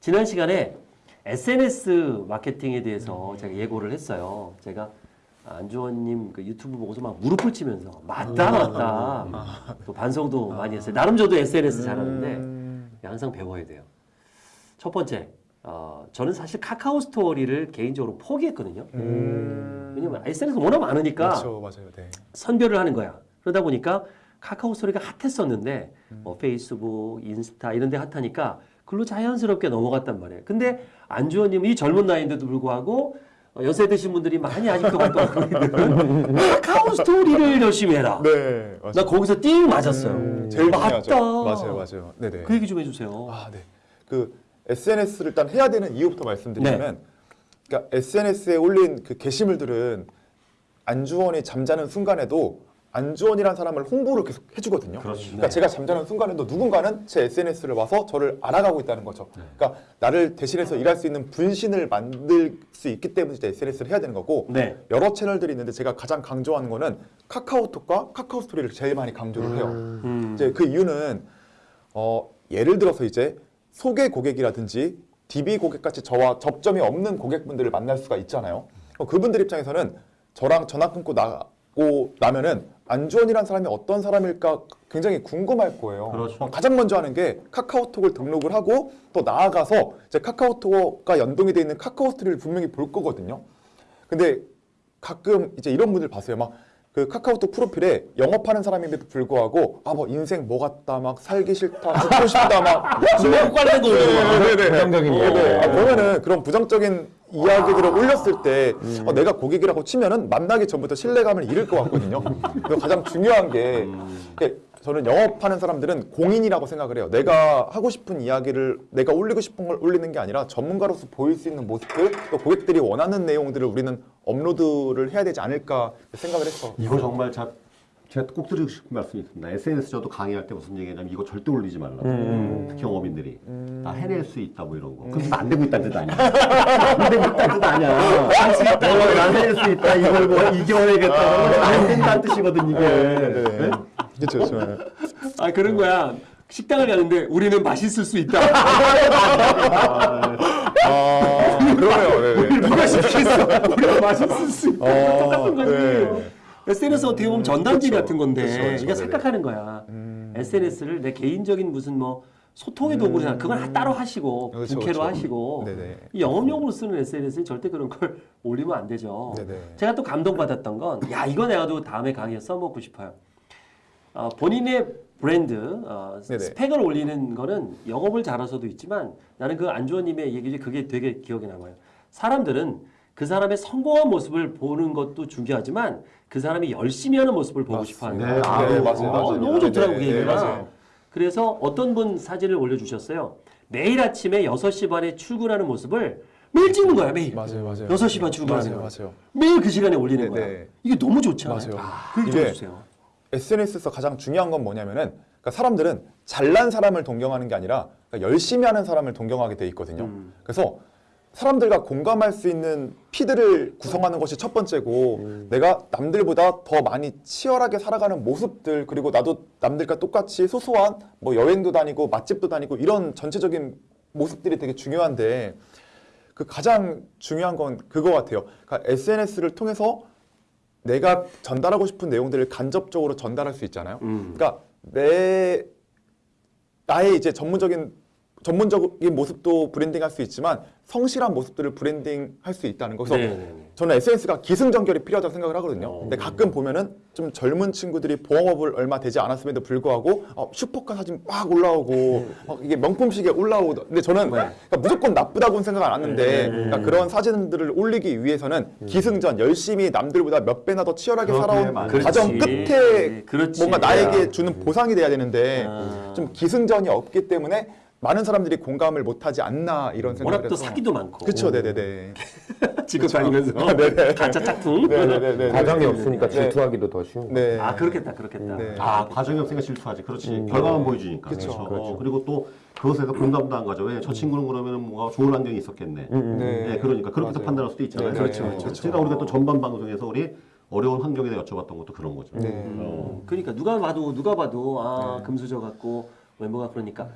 지난 시간에 SNS 마케팅에 대해서 제가 예고를 했어요. 제가 안주원님 그 유튜브 보고서 막 무릎을 치면서 맞다 맞다 또 반성도 많이 했어요. 나름 저도 SNS 잘하는데 항상 배워야 돼요. 첫 번째, 어, 저는 사실 카카오 스토리를 개인적으로 포기했거든요. 왜냐면 SNS 워낙 많으니까 그렇죠, 맞아요. 네. 선별을 하는 거야. 그러다 보니까 카카오 스토리가 핫했었는데 뭐 페이스북, 인스타 이런 데 핫하니까 글로 자연스럽게 넘어갔단 말이에요. 근데 안주원님은 이 젊은 나이인데도 불구하고 어, 연세 드신 분들이 많이 아직도 활동하고 있는 카카오 스토리를 열심히 해라. 네, 맞아요. 나 거기서 띵 맞았어요. 제일 맞다. 중요하죠. 맞아요, 맞아요. 네, 네. 그 얘기 좀 해주세요. 아, 네. 그 SNS를 일단 해야 되는 이유부터 말씀드리면, 네. 그러니까 SNS에 올린 그 게시물들은 안주원이 잠자는 순간에도 안주원이라는 사람을 홍보를 계속 해주거든요. 그렇죠. 그러니까 네. 제가 잠자는 순간에도 누군가는 제 SNS를 봐서 저를 알아가고 있다는 거죠. 네. 그러니까 나를 대신해서 일할 수 있는 분신을 만들 수 있기 때문에 이제 SNS를 해야 되는 거고 네. 여러 채널들이 있는데 제가 가장 강조하는 거는 카카오톡과 카카오 스토리를 제일 많이 강조를 해요. 음. 이제 그 이유는 어, 예를 들어서 이제 소개 고객이라든지 DB 고객같이 저와 접점이 없는 고객분들을 만날 수가 있잖아요. 어, 그분들 입장에서는 저랑 전화 끊고 나고 나면은 안주원이라는 사람이 어떤 사람일까 굉장히 궁금할 거예요. 그렇죠. 어, 가장 먼저 하는 게 카카오톡을 등록을 하고 또 나아가서 이제 카카오톡과 연동이 되어 있는 카카오 스토리를 분명히 볼 거거든요. 근데 가끔 이제 이런 분들 봤어요. 막 그 카카오톡 프로필에 영업하는 사람임에도 불구하고 아 뭐 인생 뭐 같다 막 살기 싫다 죽고 싶다 막 중국 관련된 거 올리는 네네네. 부정적인 이야기. 네, 아, 보면은 그런 부정적인 이야기들을 올렸을 때 어, 내가 고객이라고 치면은 만나기 전부터 신뢰감을 잃을 것 같거든요. 그래서 가장 중요한 게 이게 저는 영업하는 사람들은 공인이라고 생각을 해요. 내가 하고 싶은 이야기를 내가 올리고 싶은 걸 올리는 게 아니라 전문가로서 보일 수 있는 모습들 또 고객들이 원하는 내용들을 우리는 업로드를 해야 되지 않을까 생각을 했어. 이거 정말 자, 제가 꼭 드리고 싶은 말씀이 있습니다. SNS 저도 강의할 때 무슨 얘기냐면 이거 절대 올리지 말라고. 특히 영업인들이. 나 해낼 수 있다 뭐 이런 거. 그럼 안 되고 있다는 뜻 아니야. 안 되고 있다는 뜻 아니야. 할수 있다. 난 해낼 수 있다. 이걸 뭐 이겨내겠다. 안 된다는 뜻이거든 이게. 네. 그렇죠, 그렇죠. 아 그런 거야. 식당을 가는데 우리는 맛있을 수 있다. 아, 그러네요. 네, 네. 누가 시켰어? 우리가 맛있을 수 있다. 어, 똑같은 거지. 네. SNS 어떻게 보면 전단지 그쵸. 같은 건데 그쵸, 그쵸. 이게. 착각하는 거야. 음. SNS를 내 개인적인 무슨 뭐 소통의 도구로 생각, 그건 따로 하시고 부캐로 그쵸. 하시고 네네. 이 영업용으로 쓰는 SNS는 절대 그런 걸 올리면 안 되죠. 네네. 제가 또 감동받았던 건, 야 이거 내가도 다음에 강의에 써먹고 싶어요. 어, 본인의 브랜드 어, 네네. 스펙을 올리는 거는 영업을 잘해서도 있지만 나는 그 안주원님의 얘기 중에 그게 되게 기억에 남아요. 사람들은 그 사람의 성공한 모습을 보는 것도 중요하지만 그 사람이 열심히 하는 모습을 보고 싶어 하는 네, 거예요. 아, 네, 어, 맞아요, 어, 맞아요. 너무 좋더라고 네, 그 네. 맞아요. 그래서 어떤 분 사진을 올려주셨어요. 매일 아침에 6시 반에 출근하는 모습을 매일 찍는 거야 매일. 맞아요, 맞아요. 6시 반 출근하는 맞아요. 맞아요. 매일 그 시간에 올리는 네, 거야. 네. 이게 너무 좋잖아요. 맞아요. 그 얘기 좀 이게 해주세요. SNS에서 가장 중요한 건 뭐냐면은 그러니까 사람들은 잘난 사람을 동경하는 게 아니라 그러니까 열심히 하는 사람을 동경하게 돼 있거든요. 음. 그래서 사람들과 공감할 수 있는 피드를 구성하는 것이 첫 번째고 음. 내가 남들보다 더 많이 치열하게 살아가는 모습들 그리고 나도 남들과 똑같이 소소한 뭐 여행도 다니고 맛집도 다니고 이런 전체적인 모습들이 되게 중요한데 그 가장 중요한 건 그거 같아요. 그러니까 SNS를 통해서 내가 전달하고 싶은 내용들을 간접적으로 전달할 수 있잖아요. 음. 그러니까 내 나의 이제 전문적인 전문적인 모습도 브랜딩할 수 있지만 성실한 모습들을 브랜딩할 수 있다는 거. 그래서 네네네. 저는 SNS가 기승전결이 필요하다고 생각을 하거든요. 어. 근데 가끔 보면은 좀 젊은 친구들이 보험업을 얼마 되지 않았음에도 불구하고 어, 슈퍼카 사진 막 올라오고 어, 이게 명품식에 올라오고 근데 저는 그러니까 무조건 나쁘다고는 생각 안 하는데 그러니까 그런 사진들을 올리기 위해서는 기승전 열심히 남들보다 몇 배나 더 치열하게 그렇게 살아온 맞아요. 과정 그렇지. 끝에 그렇지. 뭔가 나에게 주는 보상이 돼야 되는데 아. 좀 기승전이 없기 때문에 많은 사람들이 공감을 못하지 않나 이런 생각을 워낙 또 해서 사기도 많고. 그쵸 네네네 지금 다니면서 가짜 짝퉁. 네네네 과정이 없으니까 네. 질투하기도 더 쉬운 거. 네. 아 그렇겠다 그렇겠다. 네. 아 과정이 없으니까 질투하지. 그렇지. 결과만 보여주니까. 그쵸. 그렇죠. 그렇죠. 어, 그리고 또 그것에서 공감도 안 가죠. 왜 저 친구는 그러면 뭔가 좋은 환경이 있었겠네. 네, 그러니까 그렇게 또 맞아요. 판단할 수도 있잖아요. 네, 그렇죠, 네, 그렇죠. 제가 우리가 또 전반 방송에서 우리 어려운 환경에 대해 여쭤봤던 것도 그런 거죠. 네. 음, 그러니까 누가 봐도 누가 봐도 아 네. 금수저 같고 외모가 그러니까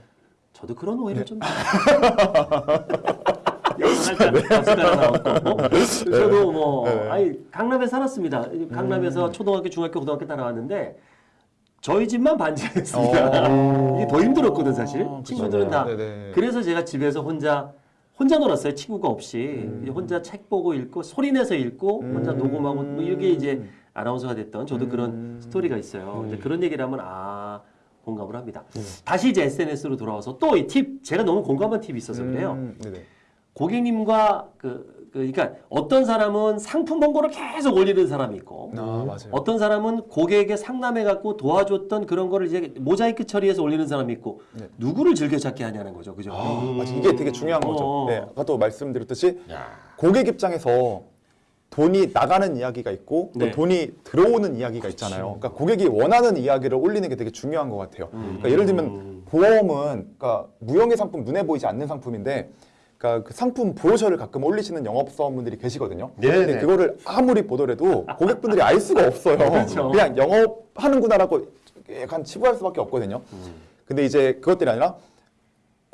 저도 그런 오해를 좀 살짝 박수가 나왔고 저도 뭐 네. 아니 강남에 살았습니다. 강남에서 초등학교, 중학교, 고등학교 다 나왔는데 저희 집만 반지하였습니다. 이게 더 힘들었거든 사실. 어, 그쵸. 친구들은 다 네네. 그래서 제가 집에서 혼자 혼자 놀았어요. 친구가 없이 이제 혼자 책 보고 읽고 소리 내서 읽고 혼자 녹음하고 뭐 이게 이제 아나운서가 됐던 저도 그런 스토리가 있어요. 이제 그런 얘기를 하면 아 공감을 합니다. 다시 이제 SNS로 돌아와서 또 이 팁 제가 너무 공감한 팁이 있어서 그래요. 음, 네네. 고객님과 그, 그 그러니까 어떤 사람은 상품 광고를 계속 올리는 사람이 있고 아 맞아요. 어떤 사람은 고객에게 상담해 갖고 도와줬던 그런 거를 이제 모자이크 처리해서 올리는 사람이 있고 네. 누구를 즐겨 찾게 하냐는 거죠. 그죠? 아, 맞아. 이게 되게 중요한 거죠. 어. 네, 아까도 말씀드렸듯이 고객 입장에서 돈이 나가는 이야기가 있고 또 네. 돈이 들어오는 이야기가 있잖아요. 그러니까 고객이 원하는 이야기를 올리는 게 되게 중요한 것 같아요. 그러니까 예를 들면 보험은 그러니까 무형의 상품 눈에 보이지 않는 상품인데 그러니까 그 상품 브로셔를 가끔 올리시는 영업사원분들이 계시거든요. 네네. 근데 그거를 아무리 보더라도 고객분들이 알 수가 없어요. 그렇죠. 그냥 영업하는구나라고 약간 치부할 수밖에 없거든요. 근데 이제 그것들이 아니라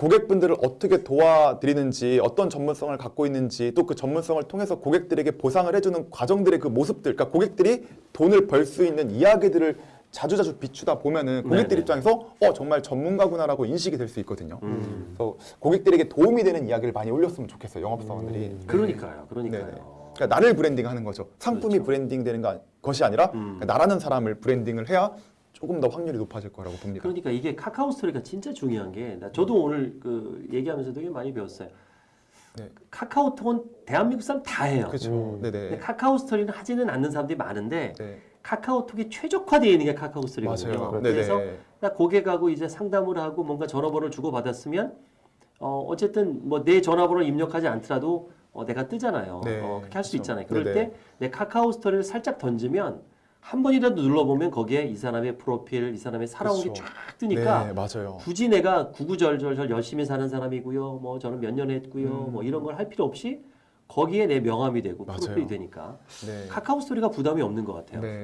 고객분들을 어떻게 도와드리는지 어떤 전문성을 갖고 있는지 또 그 전문성을 통해서 고객들에게 보상을 해주는 과정들의 그 모습들 그러니까 고객들이 돈을 벌 수 있는 이야기들을 자주자주 비추다 보면은 고객들 네네. 입장에서 어 정말 전문가구나라고 인식이 될 수 있거든요. 음. 그래서 고객들에게 도움이 되는 이야기를 많이 올렸으면 좋겠어요 영업사원들이. 그러니까요. 그러니까요. 네네. 그러니까 나를 브랜딩하는 거죠. 상품이 그렇죠. 브랜딩되는 거- 것이 아니라 음. 그러니까 나라는 사람을 브랜딩을 해야 조금 더 확률이 높아질 거라고 봅니다. 그러니까 이게 카카오 스토리가 진짜 중요한 게 나- 저도 오늘 그 얘기하면서 되게 많이 배웠어요. 네. 카카오톡은 대한민국 사람 다 해요. 그렇죠. 네네. 카카오 스토리는 하지는 않는 사람들이 많은데 네. 카카오톡이 최적화되어 있는 게 카카오 스토리거든요. 맞아요. 그래서 네네. 나 고객하고 이제 상담을 하고 뭔가 전화번호를 주고 받았으면 어 어쨌든 뭐 내 전화번호를 입력하지 않더라도 어 내가 뜨잖아요. 네, 어 그렇게 할수 그렇죠. 있잖아요. 그럴. 때 내 카카오 스토리를 살짝 던지면 한 번이라도 눌러보면 거기에 이 사람의 프로필, 이 사람의 살아온 그렇죠. 게쫙 뜨니까 네, 맞아요. 굳이 내가 구구절절 열심히 사는 사람이고요. 뭐 저는 몇 년 했고요. 음. 뭐 이런 걸 할 필요 없이 거기에 내 명함이 되고 맞아요. 프로필이 되니까 네. 카카오 스토리가 부담이 없는 것 같아요. 네.